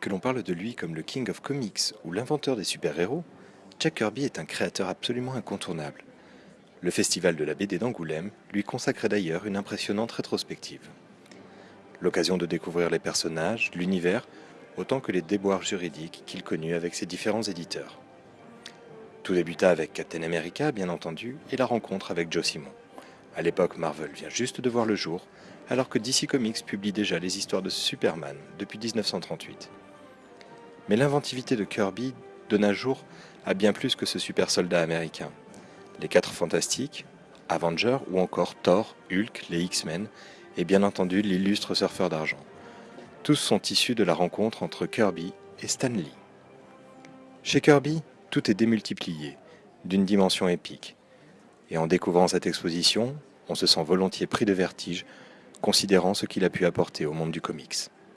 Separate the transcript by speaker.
Speaker 1: Que l'on parle de lui comme le King of Comics ou l'inventeur des super-héros, Jack Kirby est un créateur absolument incontournable. Le festival de la BD d'Angoulême lui consacrait d'ailleurs une impressionnante rétrospective. L'occasion de découvrir les personnages, l'univers, autant que les déboires juridiques qu'il connut avec ses différents éditeurs. Tout débuta avec Captain America, bien entendu, et la rencontre avec Joe Simon. À l'époque, Marvel vient juste de voir le jour, alors que DC Comics publie déjà les histoires de Superman depuis 1938. Mais l'inventivité de Kirby donna jour à bien plus que ce super soldat américain. Les Quatre Fantastiques, Avengers ou encore Thor, Hulk, les X-Men et bien entendu l'illustre surfeur d'argent. Tous sont issus de la rencontre entre Kirby et Stan Lee. Chez Kirby, tout est démultiplié, d'une dimension épique. Et en découvrant cette exposition, on se sent volontiers pris de vertige, considérant ce qu'il a pu apporter au monde du comics.